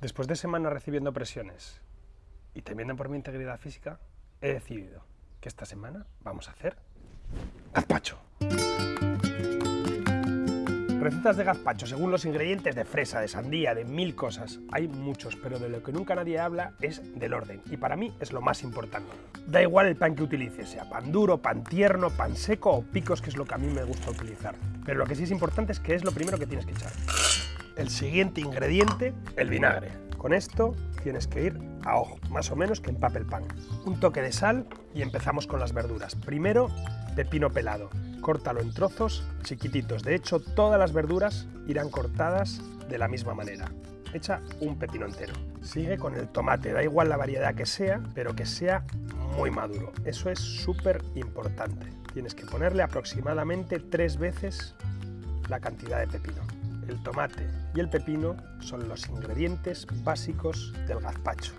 Después de semanas recibiendo presiones y temiendo por mi integridad física, he decidido que esta semana vamos a hacer gazpacho. Recetas de gazpacho según los ingredientes de fresa, de sandía, de mil cosas. Hay muchos, pero de lo que nunca nadie habla es del orden, y para mí es lo más importante. Da igual el pan que utilices, sea pan duro, pan tierno, pan seco o picos, que es lo que a mí me gusta utilizar. Pero lo que sí es importante es que es lo primero que tienes que echar. El siguiente ingrediente, el vinagre. Con esto tienes que ir a ojo, más o menos que empape el pan. Un toque de sal y empezamos con las verduras. Primero, pepino pelado. Córtalo en trozos chiquititos. De hecho, todas las verduras irán cortadas de la misma manera. Echa un pepino entero. Sigue con el tomate, da igual la variedad que sea, pero que sea muy maduro. Eso es súper importante. Tienes que ponerle aproximadamente tres veces la cantidad de pepino. El tomate y el pepino son los ingredientes básicos del gazpacho.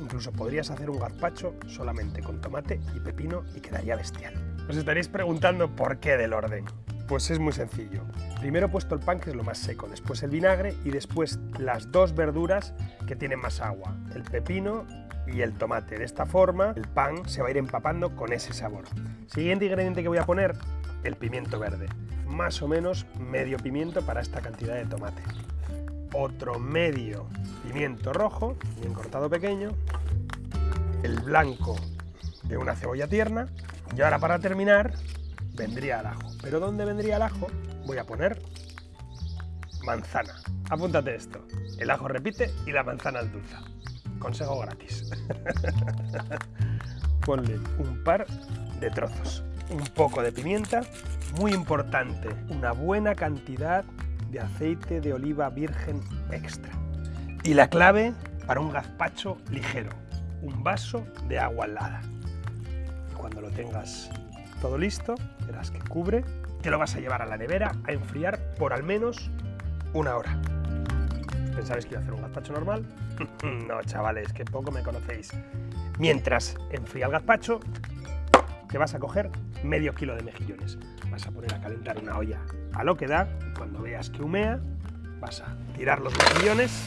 Incluso podrías hacer un gazpacho solamente con tomate y pepino y quedaría bestial. Os estaréis preguntando por qué del orden. Pues es muy sencillo. Primero he puesto el pan, que es lo más seco, después el vinagre y después las dos verduras que tienen más agua, el pepino y el tomate. De esta forma el pan se va a ir empapando con ese sabor. Siguiente ingrediente que voy a poner, el pimiento verde. Más o menos medio pimiento para esta cantidad de tomate. Otro medio pimiento rojo, bien cortado pequeño. El blanco de una cebolla tierna y ahora para terminar, vendría el ajo. ¿Pero dónde vendría el ajo? Voy a poner manzana. Apúntate esto. El ajo repite y la manzana dulce. Consejo gratis. Ponle un par de trozos. Un poco de pimienta. Muy importante, una buena cantidad de aceite de oliva virgen extra. Y la clave para un gazpacho ligero, un vaso de agua helada. Cuando lo tengas todo listo, verás que cubre, te lo vas a llevar a la nevera a enfriar por al menos una hora. ¿Pensabais que iba a hacer un gazpacho normal? no, chavales, que poco me conocéis. Mientras enfría el gazpacho, te vas a coger medio kilo de mejillones. Vas a poner a calentar una olla a lo que da, cuando veas que humea, vas a tirar los mejillones,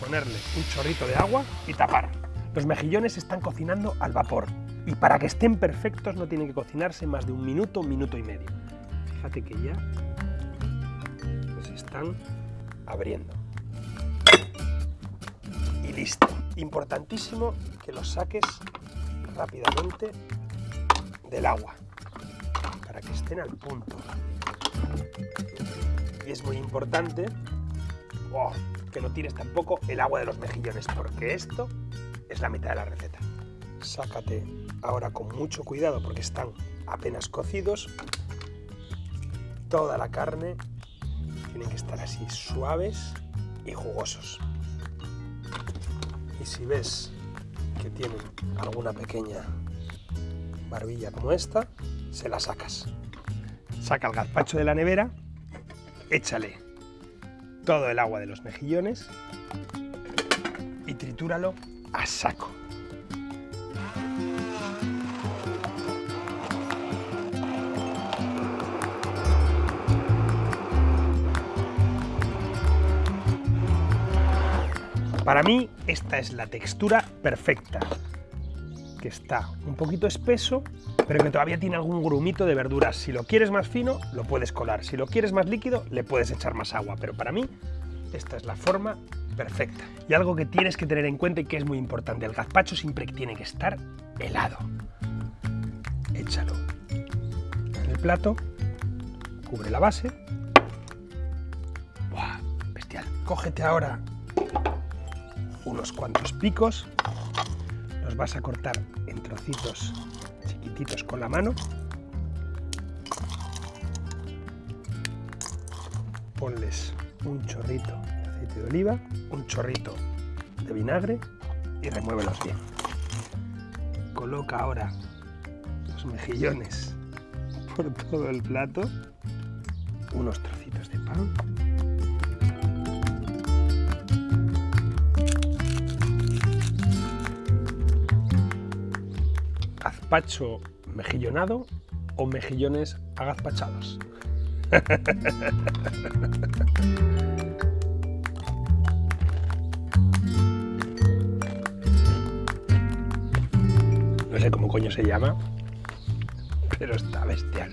ponerle un chorrito de agua y tapar. Los mejillones están cocinando al vapor, y para que estén perfectos no tienen que cocinarse más de un minuto, minuto y medio. Fíjate que ya se están abriendo. Y listo. Importantísimo que los saques rápidamente del agua para que estén al punto. Y es muy importante oh, que no tires tampoco el agua de los mejillones porque esto es la mitad de la receta. Sácate ahora con mucho cuidado porque están apenas cocidos. Toda la carne tienen que estar así suaves y jugosos. Y si ves que tienen alguna pequeña barbilla como esta, se la sacas. Saca el gazpacho de la nevera, échale todo el agua de los mejillones y tritúralo a saco. Para mí esta es la textura perfecta, que está un poquito espeso, pero que todavía tiene algún grumito de verduras. Si lo quieres más fino, lo puedes colar. Si lo quieres más líquido, le puedes echar más agua. Pero para mí, esta es la forma perfecta. Y algo que tienes que tener en cuenta y que es muy importante, el gazpacho siempre tiene que estar helado. Échalo en el plato, cubre la base. ¡Buah! Bestial. Cógete ahora unos cuantos picos, los vas a cortar en trocitos chiquititos con la mano, ponles un chorrito de aceite de oliva, un chorrito de vinagre y remuévelos bien. Coloca ahora los mejillones por todo el plato, unos trocitos de pan gazpacho mejillonado o mejillones agazpachados. No sé cómo coño se llama, pero está bestial.